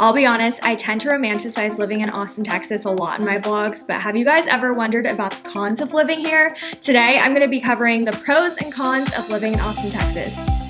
I'll be honest, I tend to romanticize living in Austin, Texas a lot in my vlogs, but have you guys ever wondered about the cons of living here? Today, I'm gonna be covering the pros and cons of living in Austin, Texas.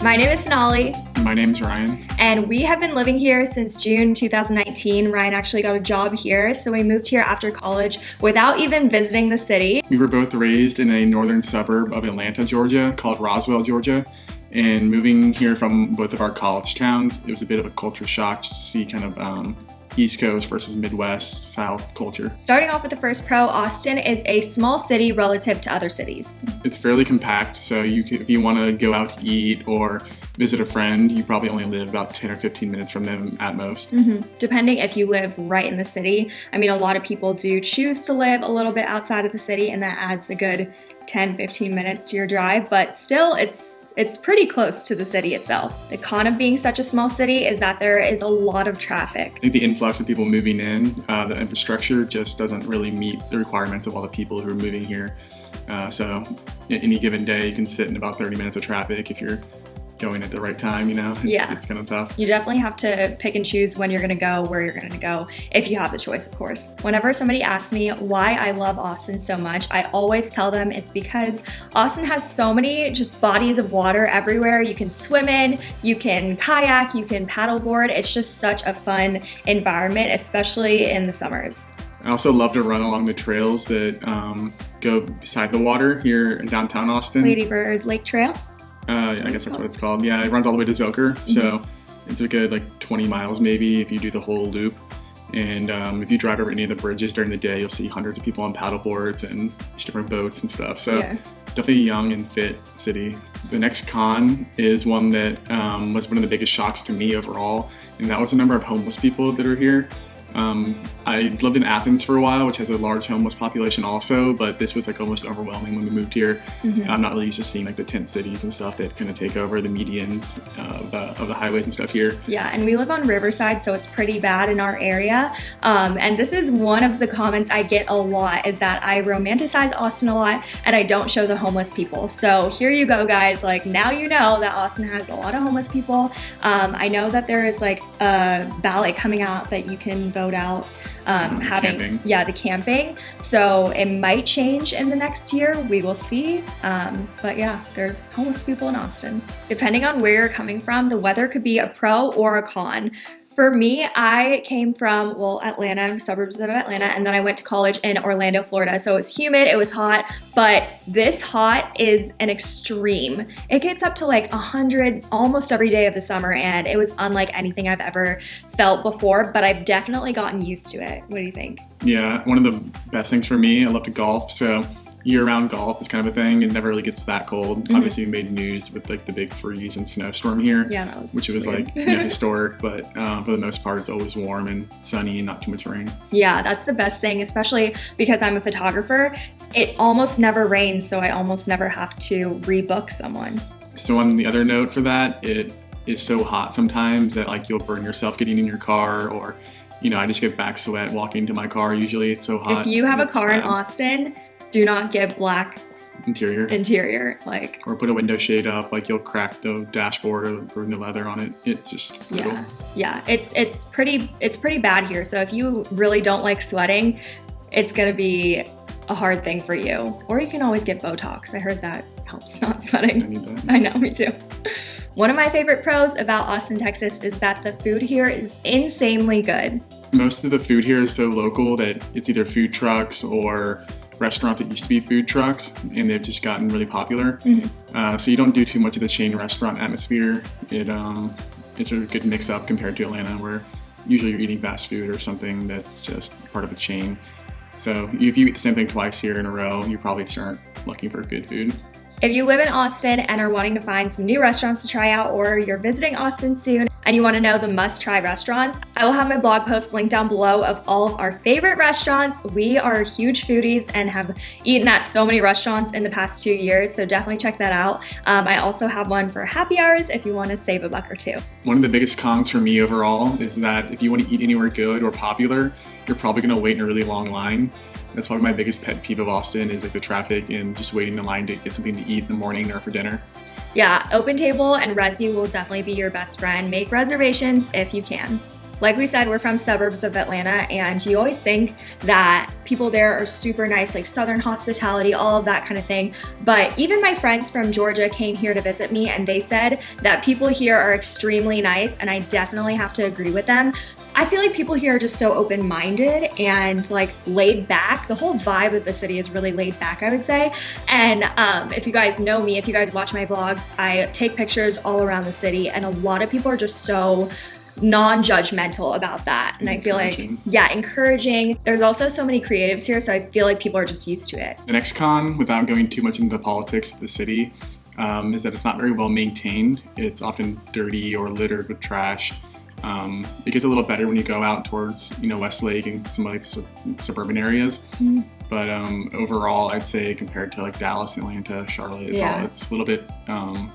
My name is Sonali. My name is Ryan. And we have been living here since June 2019. Ryan actually got a job here, so we moved here after college without even visiting the city. We were both raised in a northern suburb of Atlanta, Georgia called Roswell, Georgia. And moving here from both of our college towns, it was a bit of a culture shock to see kind of um, East Coast versus Midwest South culture. Starting off with the first pro, Austin is a small city relative to other cities. It's fairly compact, so you can, if you want to go out to eat or visit a friend, you probably only live about 10 or 15 minutes from them at most. Mm -hmm. Depending if you live right in the city. I mean, a lot of people do choose to live a little bit outside of the city, and that adds a good 10, 15 minutes to your drive, but still, it's it's pretty close to the city itself. The con of being such a small city is that there is a lot of traffic. I think the influx of people moving in, uh, the infrastructure just doesn't really meet the requirements of all the people who are moving here. Uh, so any given day you can sit in about 30 minutes of traffic if you're going at the right time, you know? It's, yeah. It's kind of tough. You definitely have to pick and choose when you're going to go, where you're going to go, if you have the choice, of course. Whenever somebody asks me why I love Austin so much, I always tell them it's because Austin has so many just bodies of water everywhere. You can swim in, you can kayak, you can paddleboard. It's just such a fun environment, especially in the summers. I also love to run along the trails that um, go beside the water here in downtown Austin. Lady Bird Lake Trail? Uh, I guess that's what it's called. Yeah, it runs all the way to Zilker. Mm-hmm. So it's a good like 20 miles maybe if you do the whole loop. And um, if you drive over any of the bridges during the day, you'll see hundreds of people on paddle boards and different boats and stuff. So yeah. definitely a young and fit city. The next con is one that um, was one of the biggest shocks to me overall, and that was the number of homeless people that are here. Um, I lived in Athens for a while, which has a large homeless population also, but this was like almost overwhelming when we moved here. Mm-hmm. I'm not really used to seeing like the tent cities and stuff that kind of take over the medians of the, of the highways and stuff here. Yeah, and we live on Riverside, so it's pretty bad in our area. Um, and this is one of the comments I get a lot is that I romanticize Austin a lot and I don't show the homeless people. So here you go, guys. Like now you know that Austin has a lot of homeless people. Um, I know that there is like a ballot coming out that you can vote out um, having camping. yeah the camping. So it might change in the next year. We will see. Um, but yeah there's homeless people in austin. Depending on where you're coming from the weather could be a pro or a con for me, I came from, well, Atlanta, suburbs of Atlanta, and then I went to college in Orlando, Florida. So it was humid, it was hot, but this hot is an extreme. It gets up to like 100 almost every day of the summer, and it was unlike anything I've ever felt before, but I've definitely gotten used to it. What do you think? Yeah, one of the best things for me, I love to golf, so year-round golf is kind of a thing. It never really gets that cold. Mm-hmm. Obviously, we made news with like the big freeze and snowstorm here. Yeah, that was which was weird. like you know, historic, but um, for the most part, it's always warm and sunny and not too much rain. Yeah, that's the best thing, especially because I'm a photographer. It almost never rains, so I almost never have to rebook someone. So on the other note for that, it is so hot sometimes that like you'll burn yourself getting in your car or you know, I just get back sweat walking to my car. Usually it's so hot. If you have a car in Austin, do not get black interior. interior like or put a window shade up like you'll crack the dashboard or burn the leather on it. It's just brutal. yeah yeah. It's it's pretty it's pretty bad here. So if you really don't like sweating it's gonna be a hard thing for you. Or you can always get botox. I heard that helps not sweating. I need that. I know me too. One of my favorite pros about austin texas is that the food here is insanely good. Most of the food here is so local that it's either food trucks or restaurant that used to be food trucks and they've just gotten really popular. Mm-hmm. Uh, so you don't do too much of the chain restaurant atmosphere. It um, it's a good mix up compared to Atlanta where usually you're eating fast food or something that's just part of a chain. So if you eat the same thing twice here in a row, you probably just aren't looking for good food. If you live in Austin and are wanting to find some new restaurants to try out or you're visiting Austin soon and you want to know the must try restaurants, I will have my blog post linked down below of all of our favorite restaurants. We are huge foodies and have eaten at so many restaurants in the past two years, so definitely check that out. Um, I also have one for happy hours if you want to save a buck or two. One of the biggest cons for me overall is that if you want to eat anywhere good or popular, you're probably going to wait in a really long line. That's probably my biggest pet peeve of Austin is like the traffic and just waiting in line to get something to eat in the morning or for dinner. Yeah, Open Table and Resy will definitely be your best friend. Make reservations if you can. Like we said, we're from suburbs of Atlanta, and you always think that people there are super nice, like Southern hospitality, all of that kind of thing. But even my friends from Georgia came here to visit me, and they said that people here are extremely nice, and I definitely have to agree with them. I feel like people here are just so open minded and like laid back. The whole vibe of the city is really laid back, I would say. And um, if you guys know me, if you guys watch my vlogs, I take pictures all around the city, and a lot of people are just so non-judgmental about that. And i feel like yeah encouraging. There's also so many creatives here so i feel like people are just used to it. The next con without going too much into the politics of the city um, is that it's not very well maintained. It's often dirty or littered with trash um, it gets a little better when you go out towards you know Westlake and some like sub- suburban areas. Mm. But um, overall, I'd say compared to like Dallas, Atlanta, Charlotte, it's, yeah. all, it's a little bit um,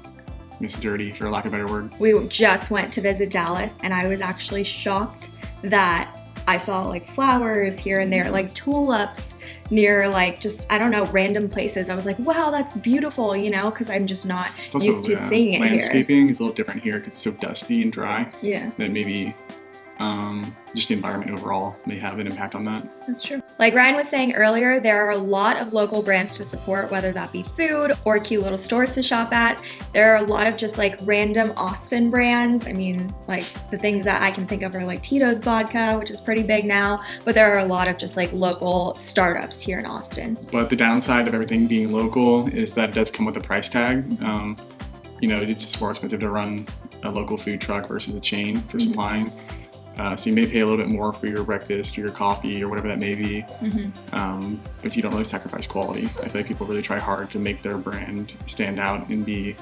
it's dirty for lack of a better word. We just went to visit Dallas, and I was actually shocked that I saw like flowers here and there, like tulips near like just I don't know random places. I was like, wow, that's beautiful, you know, because I'm just not also, used to seeing it. Landscaping here. is a little different here because it's so dusty and dry. Yeah. That maybe um, just the environment overall may have an impact on that. That's true. Like Ryan was saying earlier, there are a lot of local brands to support, whether that be food or cute little stores to shop at. There are a lot of just like random Austin brands. I mean, like the things that I can think of are like Tito's Vodka, which is pretty big now, but there are a lot of just like local startups here in Austin. But the downside of everything being local is that it does come with a price tag. Um, you know, it's just more expensive to run a local food truck versus a chain for mm-hmm. supplying. Uh, so you may pay a little bit more for your breakfast or your coffee or whatever that may be, mm-hmm. um, but you don't really sacrifice quality. I feel like people really try hard to make their brand stand out and be,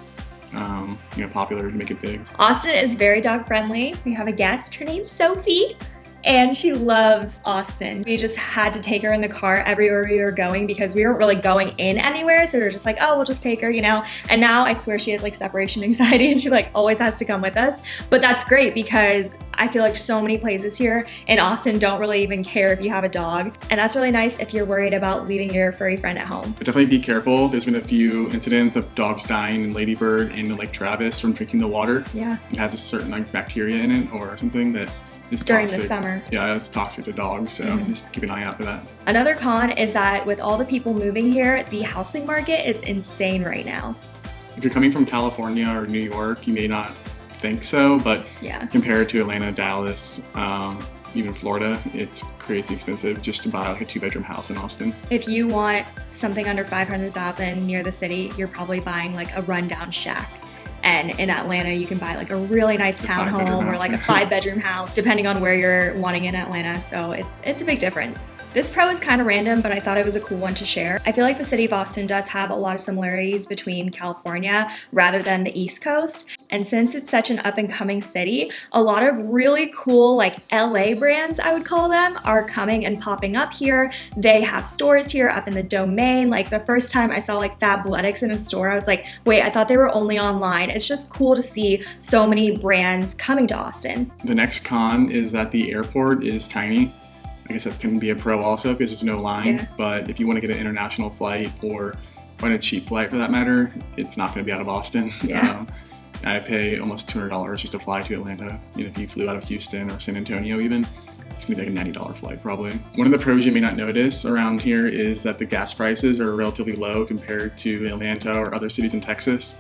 um, you know, popular to make it big. Austin is very dog friendly. We have a guest. Her name's Sophie and she loves Austin. We just had to take her in the car everywhere we were going because we weren't really going in anywhere. So we were just like, oh, we'll just take her, you know? And now I swear she has like separation anxiety and she like always has to come with us. But that's great because I feel like so many places here in Austin don't really even care if you have a dog. And that's really nice if you're worried about leaving your furry friend at home. But definitely be careful. There's been a few incidents of dogs dying in Ladybird and Lake Travis from drinking the water. Yeah. It has a certain like bacteria in it or something that during toxic. the summer. Yeah, it's toxic to dogs, so mm-hmm. just keep an eye out for that. Another con is that with all the people moving here, the housing market is insane right now. If you're coming from California or New York, you may not think so, but yeah. compared to Atlanta, Dallas, um, even Florida, it's crazy expensive just to buy like a two bedroom house in Austin. If you want something under 500,000 near the city, you're probably buying like a rundown shack. And in Atlanta, you can buy like a really nice townhome or like a five bedroom house, depending on where you're wanting in Atlanta. So it's it's a big difference. This pro is kind of random, but I thought it was a cool one to share. I feel like the city of Austin does have a lot of similarities between California rather than the East Coast. And since it's such an up and coming city, a lot of really cool like LA brands, I would call them, are coming and popping up here. They have stores here up in the domain. Like the first time I saw like Fabletics in a store, I was like, wait, I thought they were only online. It's just cool to see so many brands coming to Austin. The next con is that the airport is tiny. I guess that can be a pro also because there's no line. Yeah. But if you want to get an international flight or on a cheap flight for that matter, it's not going to be out of Austin. Yeah. Um, I pay almost $200 just to fly to Atlanta. You know, if you flew out of Houston or San Antonio even, it's gonna be like a $90 flight probably. One of the pros you may not notice around here is that the gas prices are relatively low compared to Atlanta or other cities in Texas.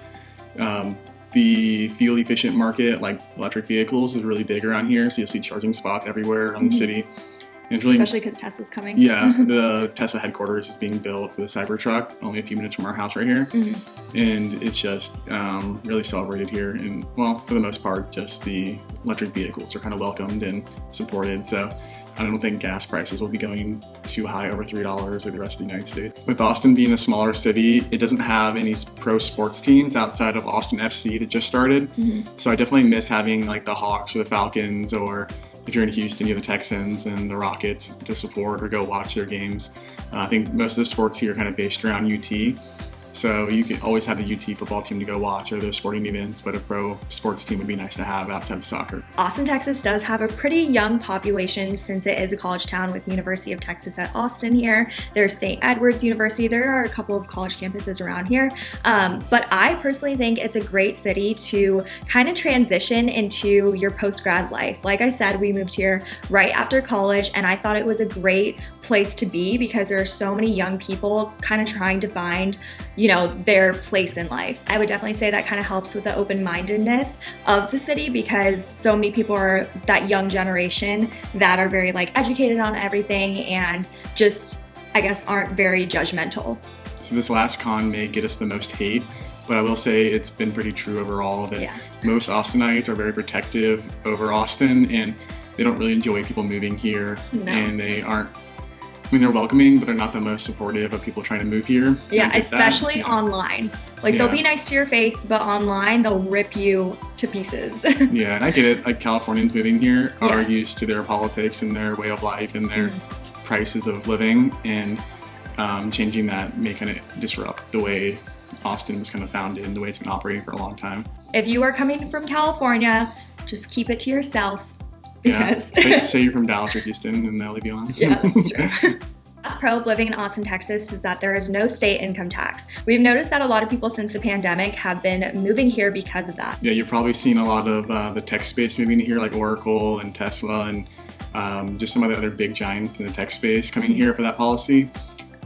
Um, the fuel efficient market, like electric vehicles, is really big around here. So you'll see charging spots everywhere around mm-hmm. the city. Especially because Tesla's coming. Yeah, the Tesla headquarters is being built for the Cybertruck, only a few minutes from our house right here. Mm-hmm. And it's just um, really celebrated here. And, well, for the most part, just the electric vehicles are kind of welcomed and supported. So I don't think gas prices will be going too high over $3 like the rest of the United States. With Austin being a smaller city, it doesn't have any pro sports teams outside of Austin FC that just started. Mm-hmm. So I definitely miss having like the Hawks or the Falcons or if you're in Houston, you have the Texans and the Rockets to support or go watch their games. Uh, I think most of the sports here are kind of based around UT. So you can always have the UT football team to go watch or their sporting events, but a pro sports team would be nice to have outside of soccer. Austin, Texas does have a pretty young population since it is a college town with University of Texas at Austin here. There's St. Edward's University. There are a couple of college campuses around here. Um, but I personally think it's a great city to kind of transition into your post-grad life. Like I said, we moved here right after college and I thought it was a great place to be because there are so many young people kind of trying to find you know, their place in life. I would definitely say that kind of helps with the open-mindedness of the city because so many people are that young generation that are very like educated on everything and just, I guess, aren't very judgmental. So this last con may get us the most hate, but I will say it's been pretty true overall that yeah. most Austinites are very protective over Austin and they don't really enjoy people moving here no. and they aren't I mean, they're welcoming, but they're not the most supportive of people trying to move here. Yeah, especially yeah. online. Like yeah. they'll be nice to your face, but online they'll rip you to pieces. yeah, and I get it. Like Californians moving here yeah. are used to their politics and their way of life and their mm-hmm. prices of living, and um, changing that may kind of disrupt the way Austin was kind of founded and the way it's been operating for a long time. If you are coming from California, just keep it to yourself Yes. Yeah. say, say, you're from Dallas or Houston, and they'll leave you alone. Yeah, that's true. Last pro of living in Austin, Texas is that there is no state income tax. We've noticed that a lot of people since the pandemic have been moving here because of that. Yeah, you've probably seen a lot of uh, the tech space moving here, like Oracle and Tesla and um, just some of the other big giants in the tech space coming here for that policy.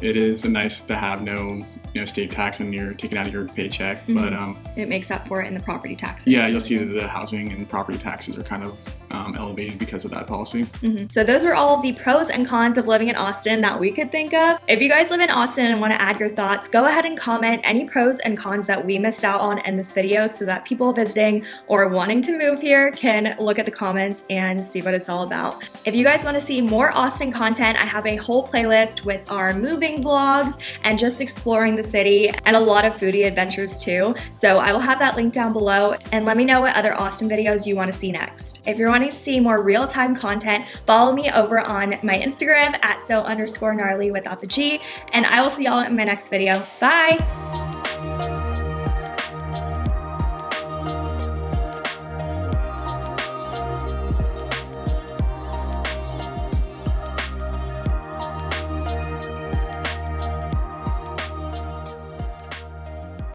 It is a nice to have no you know state tax and you're taking out of your paycheck, mm -hmm. but um, it makes up for it in the property taxes. Yeah, you'll see that the housing and property taxes are kind of um, elevated because of that policy. Mm -hmm. So those are all the pros and cons of living in Austin that we could think of. If you guys live in Austin and want to add your thoughts, go ahead and comment any pros and cons that we missed out on in this video so that people visiting or wanting to move here can look at the comments and see what it's all about. If you guys want to see more Austin content, I have a whole playlist with our moving vlogs and just exploring the city and a lot of foodie adventures too. So I will have that link down below and let me know what other Austin videos you want to see next. If you're wanting to see more real-time content, follow me over on my Instagram at so underscore gnarly without the G, and I will see y'all in my next video. Bye!